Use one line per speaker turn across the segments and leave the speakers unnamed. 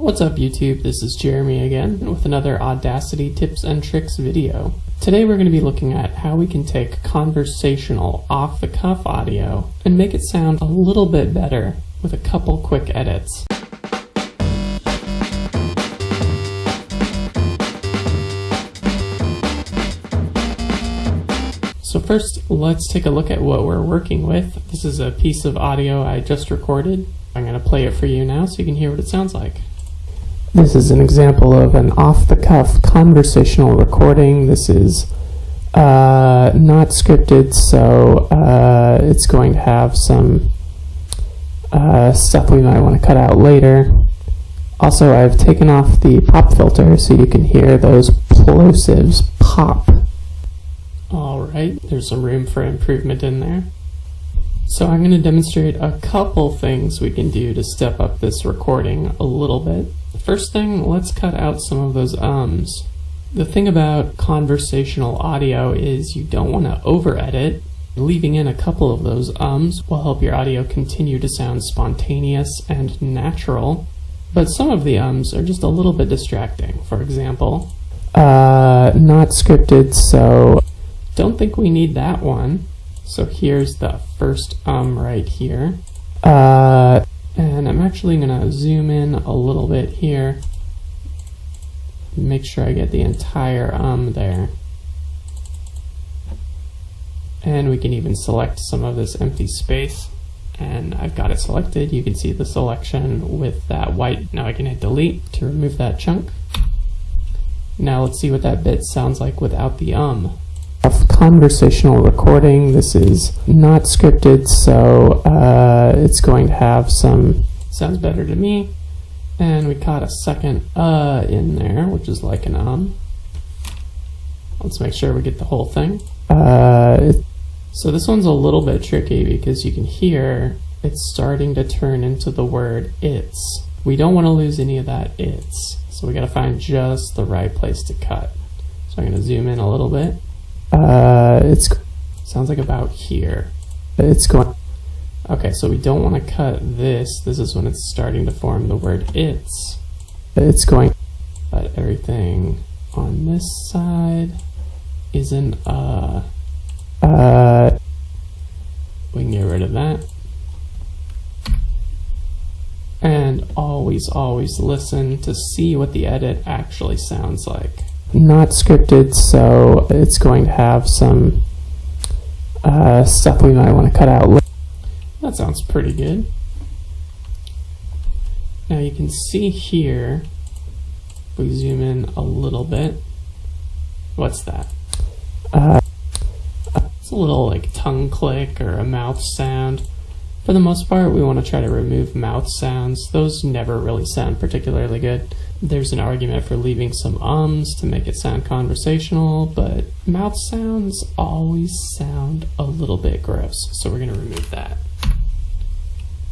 What's up YouTube, this is Jeremy again with another Audacity tips and tricks video. Today we're going to be looking at how we can take conversational off-the-cuff audio and make it sound a little bit better with a couple quick edits. So first, let's take a look at what we're working with. This is a piece of audio I just recorded. I'm going to play it for you now so you can hear what it sounds like. This is an example of an off-the-cuff conversational recording. This is uh, not scripted, so uh, it's going to have some uh, stuff we might want to cut out later. Also, I've taken off the pop filter so you can hear those plosives pop. Alright, there's some room for improvement in there. So I'm going to demonstrate a couple things we can do to step up this recording a little bit. First thing, let's cut out some of those ums. The thing about conversational audio is you don't want to over edit. Leaving in a couple of those ums will help your audio continue to sound spontaneous and natural. But some of the ums are just a little bit distracting. For example, uh, not scripted, so don't think we need that one. So here's the first um right here. Uh, and I'm actually going to zoom in a little bit here. Make sure I get the entire um there. And we can even select some of this empty space. And I've got it selected. You can see the selection with that white. Now I can hit delete to remove that chunk. Now let's see what that bit sounds like without the um conversational recording. This is not scripted, so uh, it's going to have some, sounds better to me. And we caught a second uh in there, which is like an um. Let's make sure we get the whole thing. Uh, so this one's a little bit tricky because you can hear it's starting to turn into the word it's. We don't want to lose any of that it's. So we got to find just the right place to cut. So I'm going to zoom in a little bit. Uh, it's sounds like about here. It's going. Okay, so we don't want to cut this. This is when it's starting to form the word it's. It's going. But everything on this side is an uh. Uh. We can get rid of that. And always, always listen to see what the edit actually sounds like not scripted, so it's going to have some uh, stuff we might want to cut out. That sounds pretty good. Now you can see here, if we zoom in a little bit, what's that? Uh, it's a little like tongue click or a mouth sound. For the most part, we want to try to remove mouth sounds. Those never really sound particularly good. There's an argument for leaving some ums to make it sound conversational, but mouth sounds always sound a little bit gross, so we're going to remove that.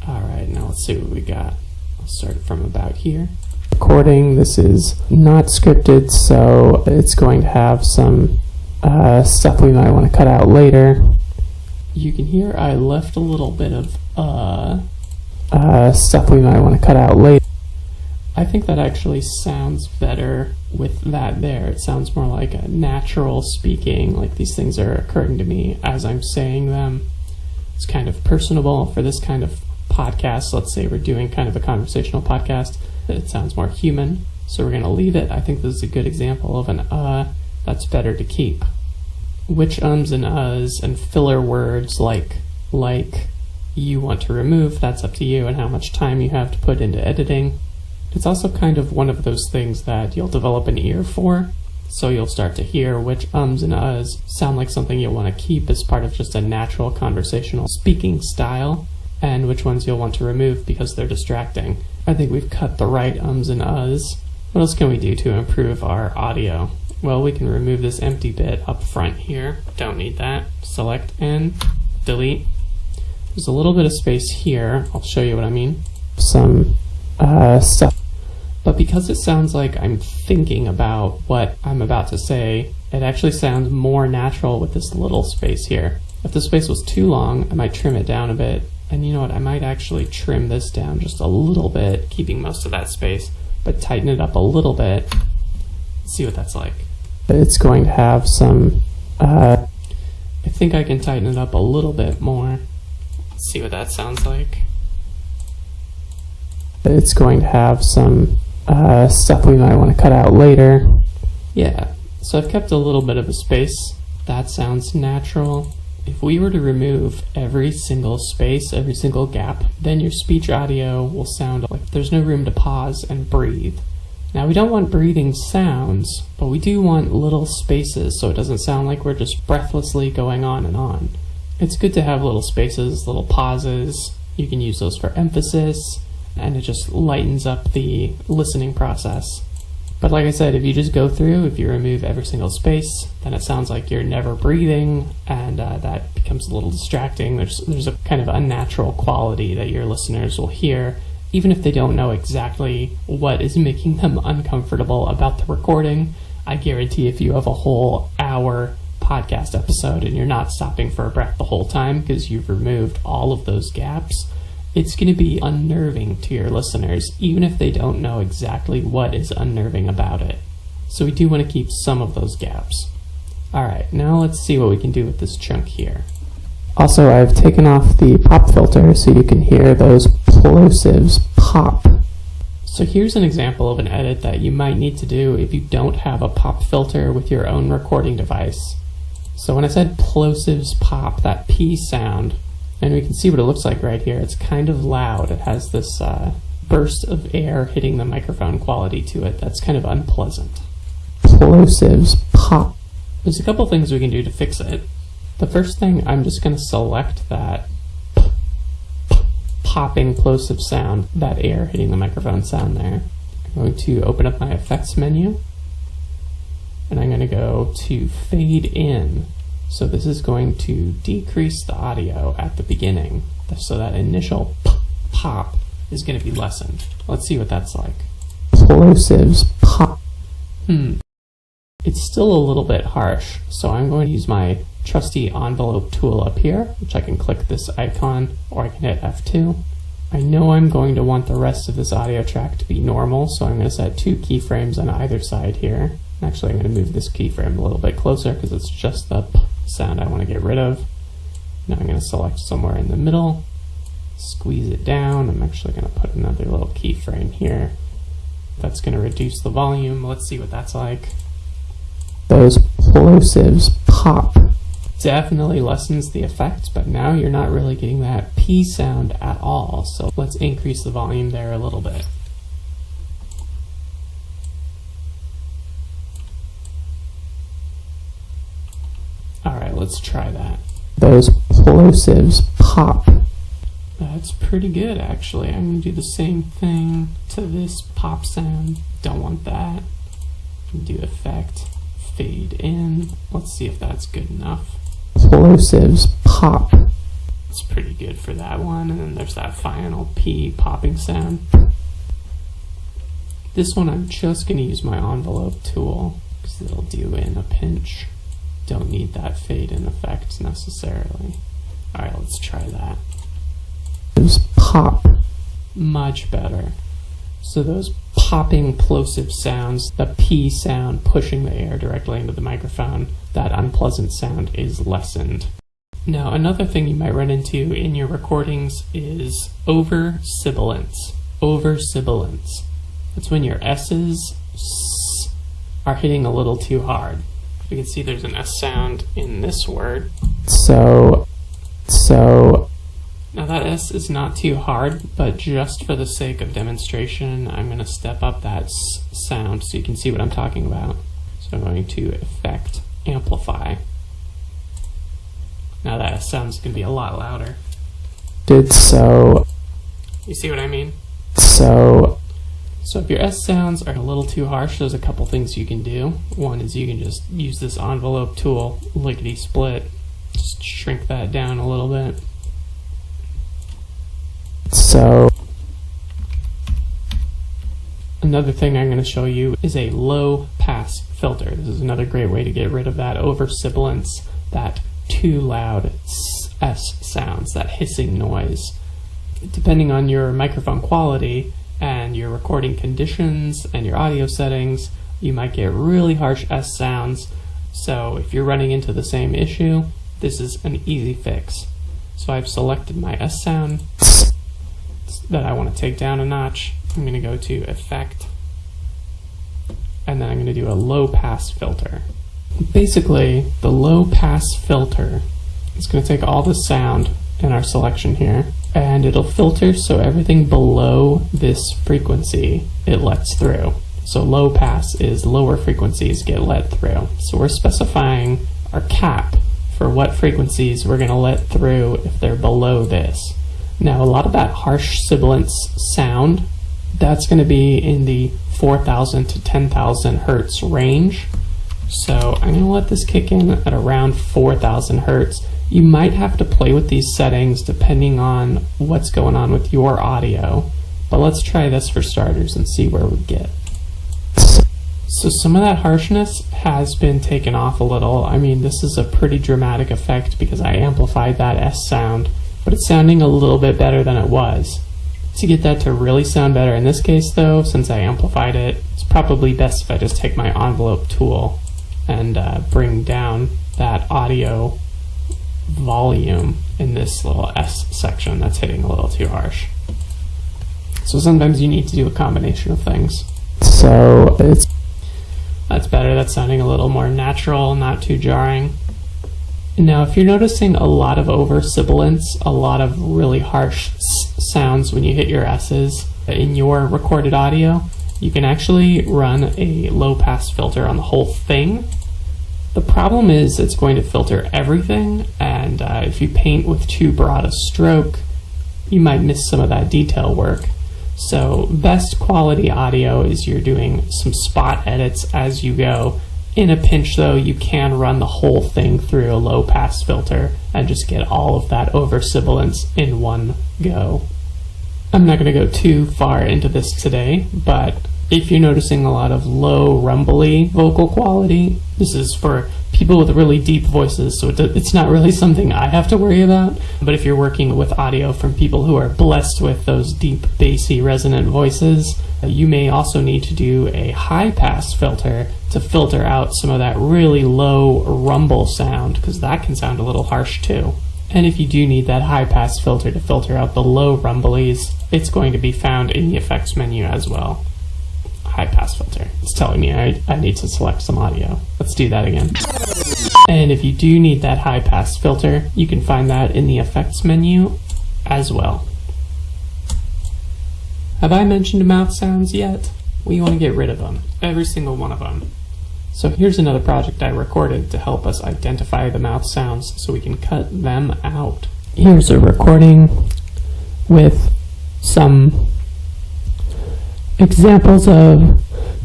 Alright, now let's see what we got. I'll start from about here. Recording, this is not scripted, so it's going to have some uh, stuff we might want to cut out later. You can hear I left a little bit of uh, uh, stuff we might want to cut out later. I think that actually sounds better with that there. It sounds more like a natural speaking, like these things are occurring to me as I'm saying them. It's kind of personable for this kind of podcast. Let's say we're doing kind of a conversational podcast, it sounds more human. So we're going to leave it. I think this is a good example of an uh that's better to keep. Which ums and uhs and filler words like like you want to remove, that's up to you and how much time you have to put into editing. It's also kind of one of those things that you'll develop an ear for, so you'll start to hear which ums and uhs sound like something you'll want to keep as part of just a natural conversational speaking style, and which ones you'll want to remove because they're distracting. I think we've cut the right ums and uhs. What else can we do to improve our audio? Well, we can remove this empty bit up front here. Don't need that. Select and delete. There's a little bit of space here. I'll show you what I mean. Some uh, stuff but because it sounds like I'm thinking about what I'm about to say, it actually sounds more natural with this little space here. If the space was too long, I might trim it down a bit. And you know what, I might actually trim this down just a little bit, keeping most of that space, but tighten it up a little bit. See what that's like. It's going to have some, uh, I think I can tighten it up a little bit more. See what that sounds like. It's going to have some uh, stuff we might want to cut out later. Yeah, so I've kept a little bit of a space. That sounds natural. If we were to remove every single space, every single gap, then your speech audio will sound like there's no room to pause and breathe. Now we don't want breathing sounds, but we do want little spaces so it doesn't sound like we're just breathlessly going on and on. It's good to have little spaces, little pauses. You can use those for emphasis, and it just lightens up the listening process. But like I said, if you just go through, if you remove every single space, then it sounds like you're never breathing, and uh, that becomes a little distracting. There's, there's a kind of unnatural quality that your listeners will hear, even if they don't know exactly what is making them uncomfortable about the recording. I guarantee if you have a whole hour podcast episode and you're not stopping for a breath the whole time because you've removed all of those gaps, it's going to be unnerving to your listeners, even if they don't know exactly what is unnerving about it. So we do want to keep some of those gaps. Alright, now let's see what we can do with this chunk here. Also, I've taken off the pop filter so you can hear those plosives pop. So here's an example of an edit that you might need to do if you don't have a pop filter with your own recording device. So when I said plosives pop, that P sound, and we can see what it looks like right here. It's kind of loud. It has this uh, burst of air hitting the microphone quality to it that's kind of unpleasant. Plosives pop. There's a couple things we can do to fix it. The first thing, I'm just going to select that popping plosive sound, that air hitting the microphone sound there. I'm going to open up my effects menu and I'm going to go to fade in so this is going to decrease the audio at the beginning. So that initial pop is going to be lessened. Let's see what that's like. Plosives pop. Hmm. It's still a little bit harsh, so I'm going to use my trusty envelope tool up here, which I can click this icon, or I can hit F2. I know I'm going to want the rest of this audio track to be normal, so I'm going to set two keyframes on either side here. Actually, I'm going to move this keyframe a little bit closer because it's just the sound I want to get rid of. Now I'm going to select somewhere in the middle, squeeze it down. I'm actually going to put another little keyframe here. That's going to reduce the volume. Let's see what that's like. Those plosives pop. Definitely lessens the effect, but now you're not really getting that P sound at all. So let's increase the volume there a little bit. All right, let's try that. Those plosives pop. That's pretty good, actually. I'm going to do the same thing to this pop sound. Don't want that. Do effect, fade in. Let's see if that's good enough. Plosives pop. It's pretty good for that one. And then there's that final P popping sound. This one I'm just going to use my envelope tool because it'll do in a pinch don't need that fade in effect necessarily. Alright, let's try that. Those pop. Much better. So those popping plosive sounds, the P sound pushing the air directly into the microphone, that unpleasant sound is lessened. Now, another thing you might run into in your recordings is over sibilance. Over sibilance. That's when your S's are hitting a little too hard we can see there's an S sound in this word. So, so. Now that S is not too hard, but just for the sake of demonstration, I'm going to step up that sound so you can see what I'm talking about. So I'm going to Effect, Amplify. Now that S sound's going to be a lot louder. Did so. You see what I mean? So so if your S sounds are a little too harsh, there's a couple things you can do. One is you can just use this envelope tool, lickety split, just shrink that down a little bit. So another thing I'm going to show you is a low pass filter. This is another great way to get rid of that over sibilance, that too loud S sounds, that hissing noise. Depending on your microphone quality, and your recording conditions and your audio settings, you might get really harsh S sounds. So if you're running into the same issue, this is an easy fix. So I've selected my S sound that I want to take down a notch. I'm going to go to Effect, and then I'm going to do a low pass filter. Basically, the low pass filter is going to take all the sound in our selection here, and it'll filter so everything below this frequency it lets through. So low pass is lower frequencies get let through. So we're specifying our cap for what frequencies we're going to let through if they're below this. Now, a lot of that harsh sibilance sound, that's going to be in the 4,000 to 10,000 hertz range. So I'm going to let this kick in at around 4,000 hertz. You might have to play with these settings depending on what's going on with your audio. But let's try this for starters and see where we get. So some of that harshness has been taken off a little. I mean, this is a pretty dramatic effect because I amplified that S sound, but it's sounding a little bit better than it was. To get that to really sound better in this case though, since I amplified it, it's probably best if I just take my envelope tool and uh, bring down that audio volume in this little S section that's hitting a little too harsh. So sometimes you need to do a combination of things. So it's that's better. That's sounding a little more natural, not too jarring. Now, if you're noticing a lot of over sibilance, a lot of really harsh sounds when you hit your S's in your recorded audio, you can actually run a low pass filter on the whole thing. The problem is it's going to filter everything, and uh, if you paint with too broad a stroke, you might miss some of that detail work. So best quality audio is you're doing some spot edits as you go. In a pinch though, you can run the whole thing through a low pass filter and just get all of that over sibilance in one go. I'm not going to go too far into this today, but if you're noticing a lot of low rumbly vocal quality, this is for people with really deep voices, so it's not really something I have to worry about. But if you're working with audio from people who are blessed with those deep, bassy, resonant voices, you may also need to do a high pass filter to filter out some of that really low rumble sound, because that can sound a little harsh too. And if you do need that high pass filter to filter out the low rumblies, it's going to be found in the effects menu as well high pass filter. It's telling me I, I need to select some audio. Let's do that again. And if you do need that high pass filter, you can find that in the effects menu as well. Have I mentioned mouth sounds yet? We want to get rid of them, every single one of them. So here's another project I recorded to help us identify the mouth sounds so we can cut them out. Here's a recording with some examples of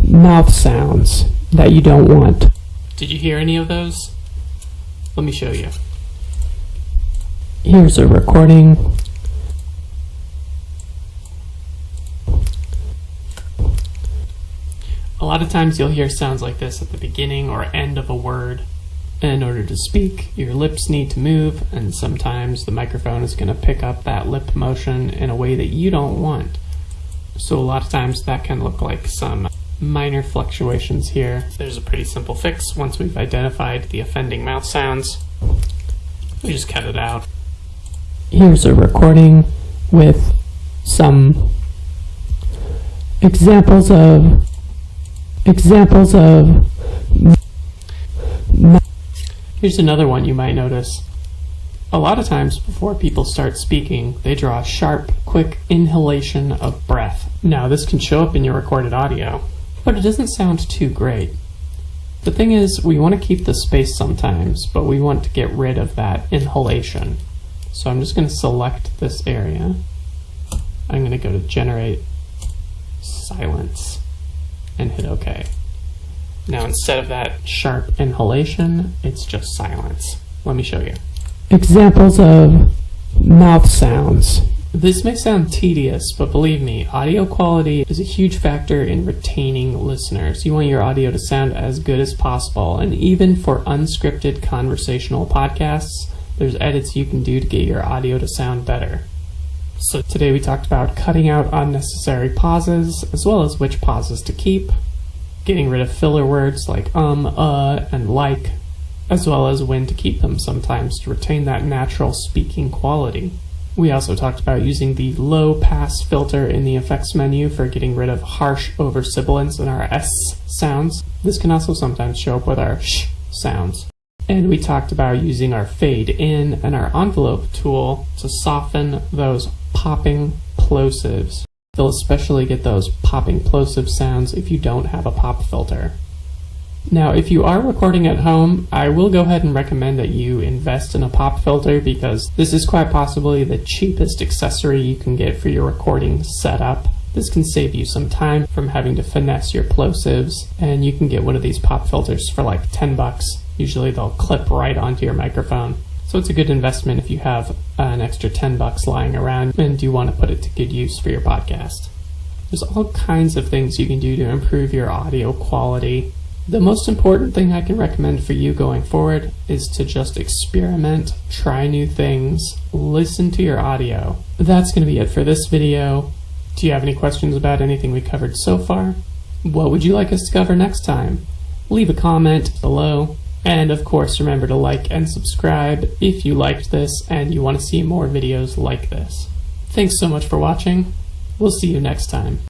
mouth sounds that you don't want. Did you hear any of those? Let me show you. Here's a recording. Lot of times you'll hear sounds like this at the beginning or end of a word. In order to speak, your lips need to move, and sometimes the microphone is going to pick up that lip motion in a way that you don't want. So a lot of times that can look like some minor fluctuations here. There's a pretty simple fix once we've identified the offending mouth sounds. We just cut it out. Here's a recording with some examples of examples of Here's another one you might notice. A lot of times before people start speaking, they draw a sharp, quick inhalation of breath. Now, this can show up in your recorded audio, but it doesn't sound too great. The thing is, we want to keep the space sometimes, but we want to get rid of that inhalation. So I'm just going to select this area. I'm going to go to Generate Silence and hit OK. Now instead of that sharp inhalation, it's just silence. Let me show you. Examples of mouth sounds. This may sound tedious, but believe me, audio quality is a huge factor in retaining listeners. You want your audio to sound as good as possible, and even for unscripted conversational podcasts, there's edits you can do to get your audio to sound better. So today we talked about cutting out unnecessary pauses, as well as which pauses to keep, getting rid of filler words like um, uh, and like, as well as when to keep them sometimes to retain that natural speaking quality. We also talked about using the low pass filter in the effects menu for getting rid of harsh over-sibilance in our S sounds. This can also sometimes show up with our sh sounds. And we talked about using our fade in and our envelope tool to soften those popping plosives. You'll especially get those popping plosive sounds if you don't have a pop filter. Now, if you are recording at home, I will go ahead and recommend that you invest in a pop filter because this is quite possibly the cheapest accessory you can get for your recording setup. This can save you some time from having to finesse your plosives, and you can get one of these pop filters for like 10 bucks. Usually they'll clip right onto your microphone. So it's a good investment if you have an extra 10 bucks lying around and you want to put it to good use for your podcast. There's all kinds of things you can do to improve your audio quality. The most important thing I can recommend for you going forward is to just experiment, try new things, listen to your audio. That's going to be it for this video. Do you have any questions about anything we covered so far? What would you like us to cover next time? Leave a comment below. And of course, remember to like and subscribe if you liked this and you want to see more videos like this. Thanks so much for watching. We'll see you next time.